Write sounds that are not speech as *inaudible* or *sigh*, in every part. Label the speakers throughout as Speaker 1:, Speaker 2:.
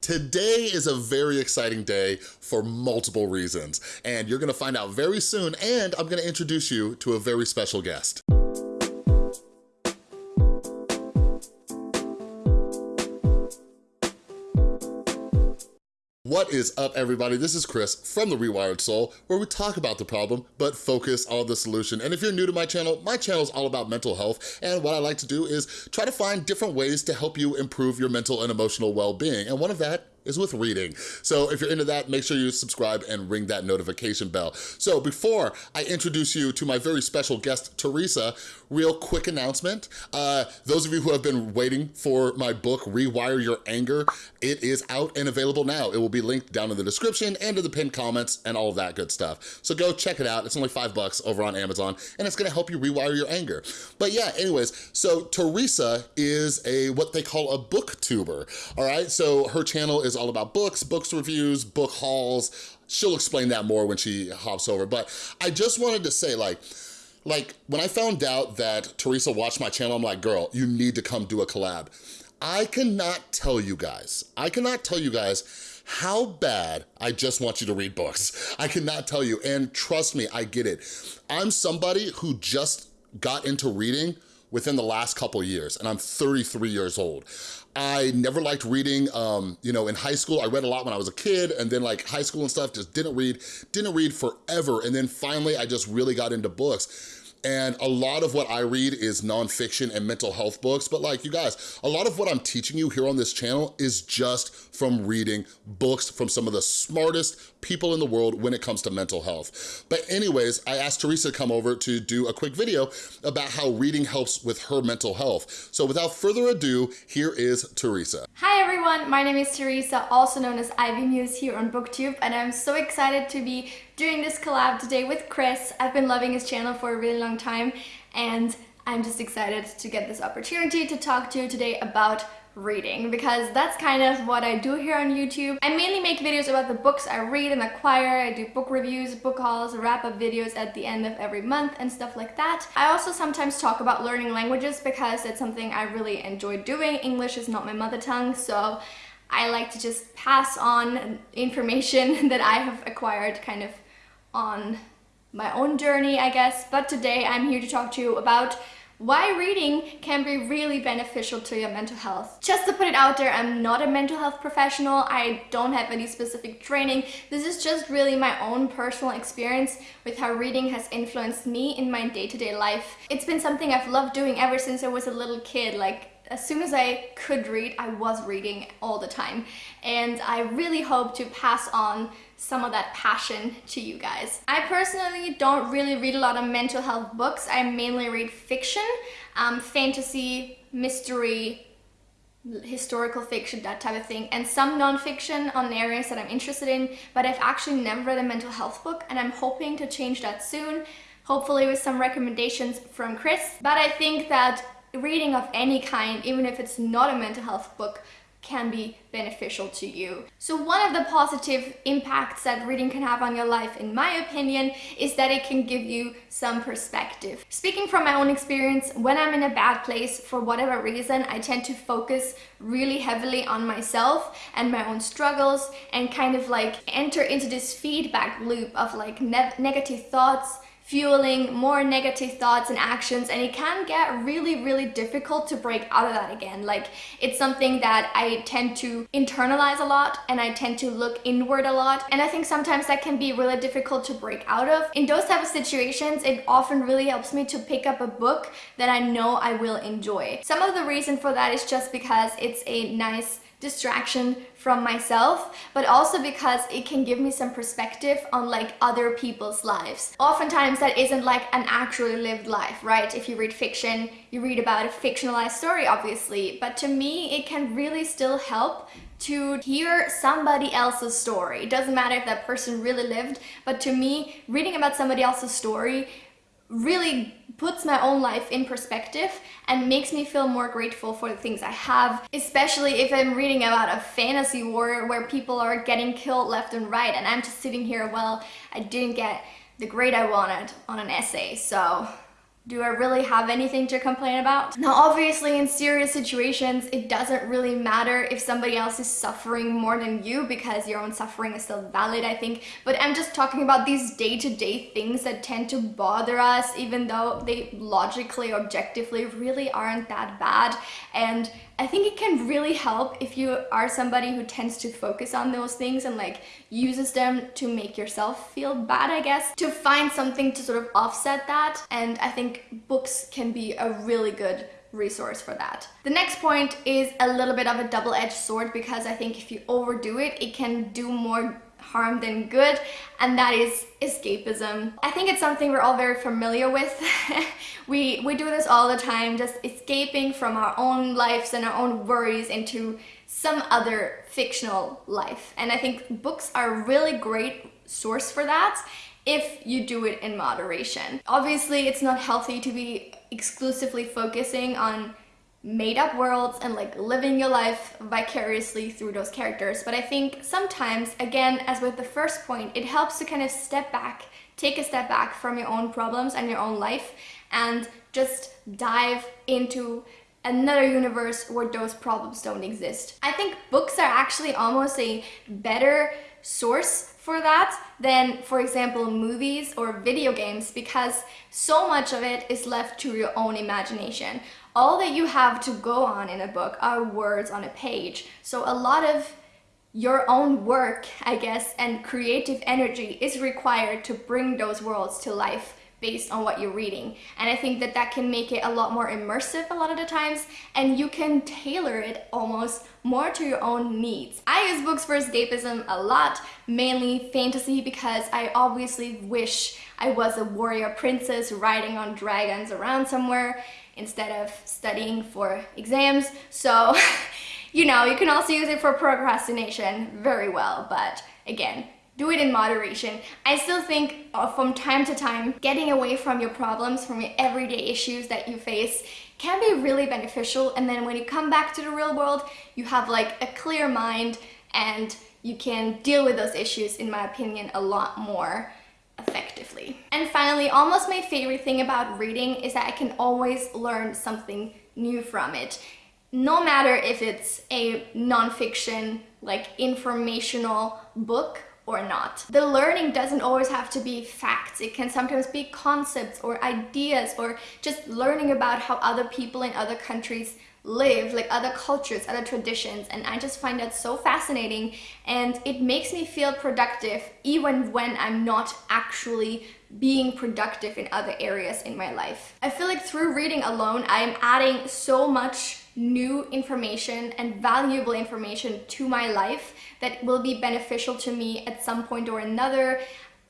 Speaker 1: Today is a very exciting day for multiple reasons, and you're gonna find out very soon, and I'm gonna introduce you to a very special guest. What is up, everybody? This is Chris from The Rewired Soul, where we talk about the problem, but focus on the solution. And if you're new to my channel, my channel is all about mental health, and what I like to do is try to find different ways to help you improve your mental and emotional well-being. And one of that is with reading. So if you're into that, make sure you subscribe and ring that notification bell. So before I introduce you to my very special guest, Teresa, real quick announcement. Uh, those of you who have been waiting for my book, Rewire Your Anger, it is out and available now. It will be linked down in the description and in the pinned comments and all of that good stuff. So go check it out. It's only five bucks over on Amazon and it's gonna help you rewire your anger. But yeah, anyways, so Teresa is a, what they call a booktuber, all right? So her channel is all about books, books reviews, book hauls. She'll explain that more when she hops over. But I just wanted to say like, like when I found out that Teresa watched my channel, I'm like, girl, you need to come do a collab. I cannot tell you guys, I cannot tell you guys how bad I just want you to read books. I cannot tell you, and trust me, I get it. I'm somebody who just got into reading within the last couple years, and I'm 33 years old. I never liked reading, um, you know, in high school. I read a lot when I was a kid, and then like high school and stuff, just didn't read, didn't read forever. And then finally, I just really got into books. And a lot of what I read is nonfiction and mental health books, but like you guys, a lot of what I'm teaching you here on this channel is just from reading books from some of the smartest people in the world when it comes to mental health. But anyways, I asked Teresa to come over to do a quick video about how reading helps with her mental health. So without further ado, here is Teresa.
Speaker 2: Hi everyone, my name is Teresa, also known as Ivy Muse here on BookTube, and I'm so excited to be doing this collab today with Chris. I've been loving his channel for a really long time, and I'm just excited to get this opportunity to talk to you today about reading because that's kind of what I do here on YouTube. I mainly make videos about the books I read and acquire. I do book reviews, book hauls, wrap-up videos at the end of every month and stuff like that. I also sometimes talk about learning languages because it's something I really enjoy doing. English is not my mother tongue, so I like to just pass on information *laughs* that I have acquired kind of on my own journey, I guess. But today I'm here to talk to you about why reading can be really beneficial to your mental health. Just to put it out there, I'm not a mental health professional. I don't have any specific training. This is just really my own personal experience with how reading has influenced me in my day-to-day -day life. It's been something I've loved doing ever since I was a little kid. Like as soon as I could read, I was reading all the time. And I really hope to pass on some of that passion to you guys. I personally don't really read a lot of mental health books. I mainly read fiction, um, fantasy, mystery, historical fiction, that type of thing, and some non-fiction on areas that I'm interested in, but I've actually never read a mental health book and I'm hoping to change that soon, hopefully with some recommendations from Chris. But I think that reading of any kind, even if it's not a mental health book, can be beneficial to you. So one of the positive impacts that reading can have on your life, in my opinion, is that it can give you some perspective. Speaking from my own experience, when I'm in a bad place, for whatever reason, I tend to focus really heavily on myself and my own struggles and kind of like enter into this feedback loop of like ne negative thoughts, fueling more negative thoughts and actions and it can get really really difficult to break out of that again. Like it's something that I tend to internalize a lot and I tend to look inward a lot and I think sometimes that can be really difficult to break out of. In those type of situations it often really helps me to pick up a book that I know I will enjoy. Some of the reason for that is just because it's a nice distraction from myself but also because it can give me some perspective on like other people's lives. Oftentimes that isn't like an actually lived life right? If you read fiction you read about a fictionalized story obviously but to me it can really still help to hear somebody else's story. It doesn't matter if that person really lived but to me reading about somebody else's story really puts my own life in perspective and makes me feel more grateful for the things I have, especially if I'm reading about a fantasy war where people are getting killed left and right and I'm just sitting here, well, I didn't get the grade I wanted on an essay, so do I really have anything to complain about? Now, obviously, in serious situations, it doesn't really matter if somebody else is suffering more than you because your own suffering is still valid, I think. But I'm just talking about these day-to-day -day things that tend to bother us, even though they logically, objectively really aren't that bad. And I think it can really help if you are somebody who tends to focus on those things and like uses them to make yourself feel bad, I guess, to find something to sort of offset that. And I think books can be a really good resource for that. The next point is a little bit of a double-edged sword because I think if you overdo it, it can do more harm than good and that is escapism. I think it's something we're all very familiar with. *laughs* we, we do this all the time, just escaping from our own lives and our own worries into some other fictional life. And I think books are a really great source for that if you do it in moderation. Obviously, it's not healthy to be exclusively focusing on made up worlds and like living your life vicariously through those characters. But I think sometimes, again, as with the first point, it helps to kind of step back, take a step back from your own problems and your own life and just dive into another universe where those problems don't exist. I think books are actually almost a better source for that than, for example, movies or video games because so much of it is left to your own imagination all that you have to go on in a book are words on a page. So a lot of your own work, I guess, and creative energy is required to bring those worlds to life based on what you're reading. And I think that that can make it a lot more immersive a lot of the times and you can tailor it almost more to your own needs. I use books for escapism a lot, mainly fantasy because I obviously wish I was a warrior princess riding on dragons around somewhere instead of studying for exams. So, *laughs* you know, you can also use it for procrastination very well, but again, do it in moderation. I still think uh, from time to time, getting away from your problems, from your everyday issues that you face can be really beneficial. And then when you come back to the real world, you have like a clear mind and you can deal with those issues, in my opinion, a lot more effectively. And finally, almost my favorite thing about reading is that I can always learn something new from it. No matter if it's a nonfiction, like informational book or not. The learning doesn't always have to be facts. It can sometimes be concepts or ideas or just learning about how other people in other countries live, like other cultures, other traditions, and I just find that so fascinating and it makes me feel productive even when I'm not actually being productive in other areas in my life. I feel like through reading alone, I am adding so much new information and valuable information to my life that will be beneficial to me at some point or another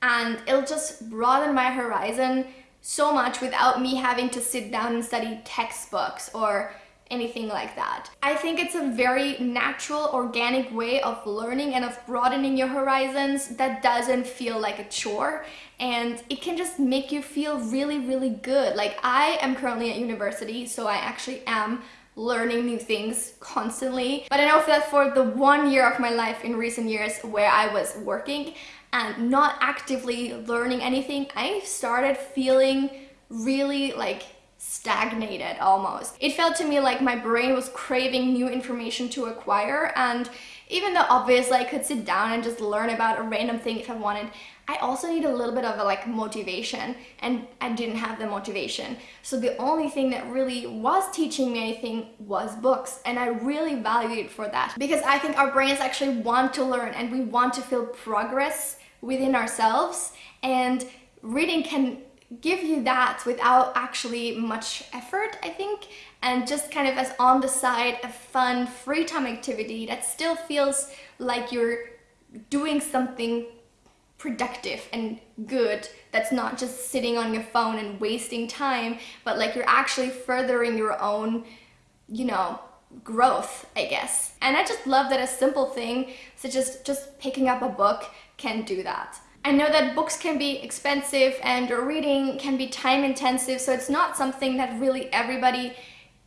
Speaker 2: and it'll just broaden my horizon so much without me having to sit down and study textbooks or anything like that. I think it's a very natural, organic way of learning and of broadening your horizons that doesn't feel like a chore and it can just make you feel really, really good. Like I am currently at university, so I actually am learning new things constantly. But I know that for the one year of my life in recent years where I was working and not actively learning anything, I started feeling really like stagnated almost. It felt to me like my brain was craving new information to acquire and even though obviously I could sit down and just learn about a random thing if I wanted, I also need a little bit of a like motivation and I didn't have the motivation. So the only thing that really was teaching me anything was books and I really valued it for that because I think our brains actually want to learn and we want to feel progress within ourselves and reading can give you that without actually much effort, I think, and just kind of as on the side a fun free time activity that still feels like you're doing something productive and good that's not just sitting on your phone and wasting time but like you're actually furthering your own you know growth I guess. And I just love that a simple thing such as just picking up a book can do that. I know that books can be expensive and reading can be time intensive, so it's not something that really everybody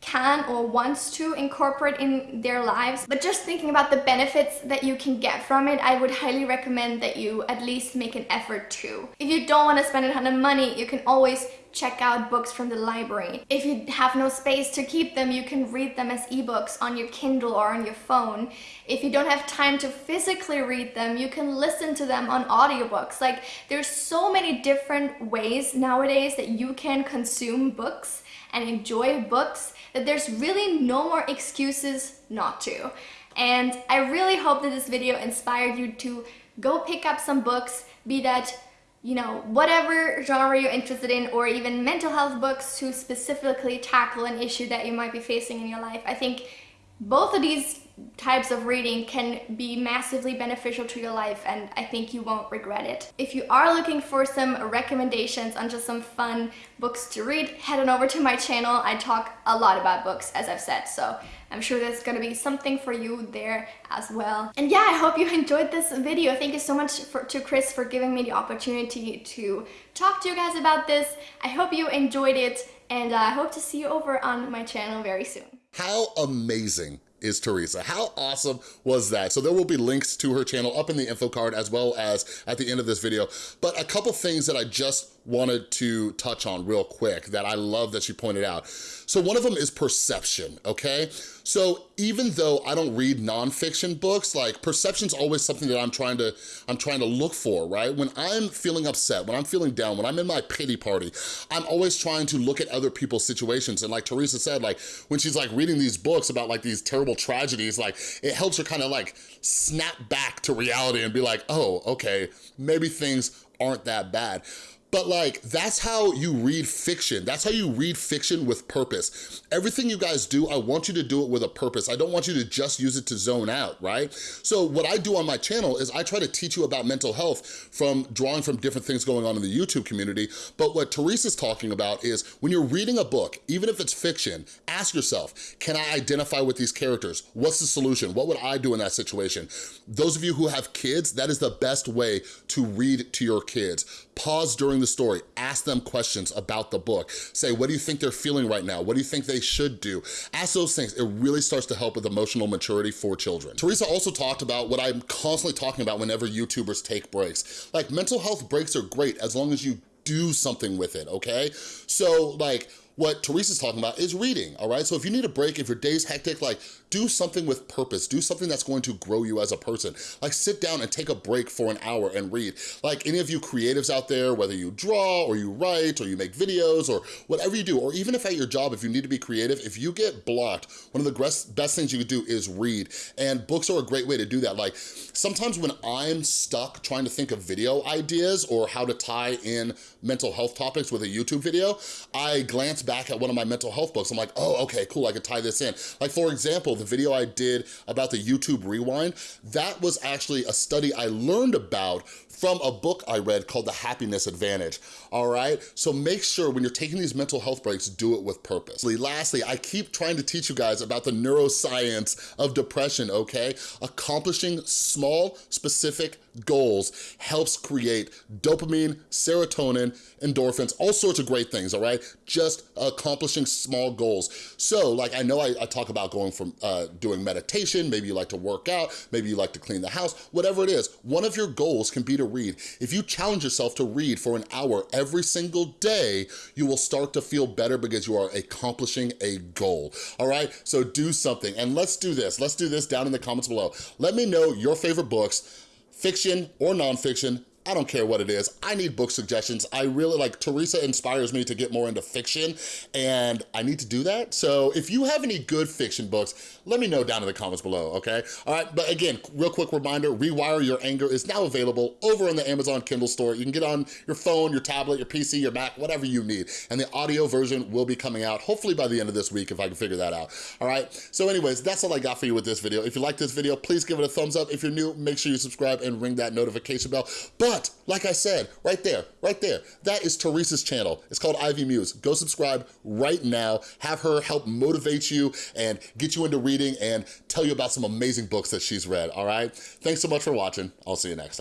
Speaker 2: can or wants to incorporate in their lives. But just thinking about the benefits that you can get from it, I would highly recommend that you at least make an effort to. If you don't want to spend a ton of money, you can always check out books from the library. If you have no space to keep them, you can read them as ebooks on your Kindle or on your phone. If you don't have time to physically read them, you can listen to them on audiobooks. Like there's so many different ways nowadays that you can consume books and enjoy books that there's really no more excuses not to. And I really hope that this video inspired you to go pick up some books, be that you know, whatever genre you're interested in or even mental health books to specifically tackle an issue that you might be facing in your life. I think both of these types of reading can be massively beneficial to your life and I think you won't regret it. If you are looking for some recommendations on just some fun books to read, head on over to my channel. I talk a lot about books as I've said, so I'm sure there's gonna be something for you there as well. And yeah, I hope you enjoyed this video. Thank you so much for, to Chris for giving me the opportunity to talk to you guys about this. I hope you enjoyed it and I hope to see you over on my channel very soon.
Speaker 1: How amazing is Teresa. How awesome was that? So there will be links to her channel up in the info card as well as at the end of this video. But a couple things that I just wanted to touch on real quick that I love that she pointed out. So one of them is perception, okay? So even though I don't read nonfiction books, like perception's always something that I'm trying to I'm trying to look for, right? When I'm feeling upset, when I'm feeling down, when I'm in my pity party, I'm always trying to look at other people's situations. And like Teresa said, like when she's like reading these books about like these terrible tragedies, like it helps her kind of like snap back to reality and be like, oh, okay, maybe things aren't that bad. But like, that's how you read fiction. That's how you read fiction with purpose. Everything you guys do, I want you to do it with a purpose. I don't want you to just use it to zone out, right? So what I do on my channel is I try to teach you about mental health from drawing from different things going on in the YouTube community. But what Teresa's talking about is when you're reading a book, even if it's fiction, ask yourself, can I identify with these characters? What's the solution? What would I do in that situation? Those of you who have kids, that is the best way to read to your kids. Pause during the story, ask them questions about the book. Say, what do you think they're feeling right now? What do you think they should do? Ask those things. It really starts to help with emotional maturity for children. Teresa also talked about what I'm constantly talking about whenever YouTubers take breaks. Like mental health breaks are great as long as you do something with it, okay? So like, what Teresa's talking about is reading, all right? So if you need a break, if your day's hectic, like do something with purpose. Do something that's going to grow you as a person. Like sit down and take a break for an hour and read. Like any of you creatives out there, whether you draw or you write or you make videos or whatever you do, or even if at your job, if you need to be creative, if you get blocked, one of the best things you could do is read. And books are a great way to do that. Like sometimes when I'm stuck trying to think of video ideas or how to tie in mental health topics with a YouTube video, I glance back at one of my mental health books. I'm like, oh, okay, cool, I could tie this in. Like for example, the video I did about the YouTube Rewind, that was actually a study I learned about from a book I read called The Happiness Advantage, all right? So make sure when you're taking these mental health breaks, do it with purpose. Lastly, I keep trying to teach you guys about the neuroscience of depression, okay? Accomplishing small, specific goals helps create dopamine, serotonin, endorphins, all sorts of great things, all right? Just accomplishing small goals. So like I know I, I talk about going from uh, doing meditation, maybe you like to work out, maybe you like to clean the house, whatever it is, one of your goals can be to read. If you challenge yourself to read for an hour every single day, you will start to feel better because you are accomplishing a goal, all right? So do something, and let's do this. Let's do this down in the comments below. Let me know your favorite books, fiction or nonfiction, I don't care what it is. I need book suggestions. I really, like, Teresa inspires me to get more into fiction, and I need to do that. So if you have any good fiction books, let me know down in the comments below, okay? All right, but again, real quick reminder, Rewire Your Anger is now available over in the Amazon Kindle store. You can get on your phone, your tablet, your PC, your Mac, whatever you need. And the audio version will be coming out, hopefully by the end of this week, if I can figure that out, all right? So anyways, that's all I got for you with this video. If you like this video, please give it a thumbs up. If you're new, make sure you subscribe and ring that notification bell. But but like I said, right there, right there, that is Teresa's channel. It's called Ivy Muse. Go subscribe right now. Have her help motivate you and get you into reading and tell you about some amazing books that she's read, all right? Thanks so much for watching. I'll see you next time.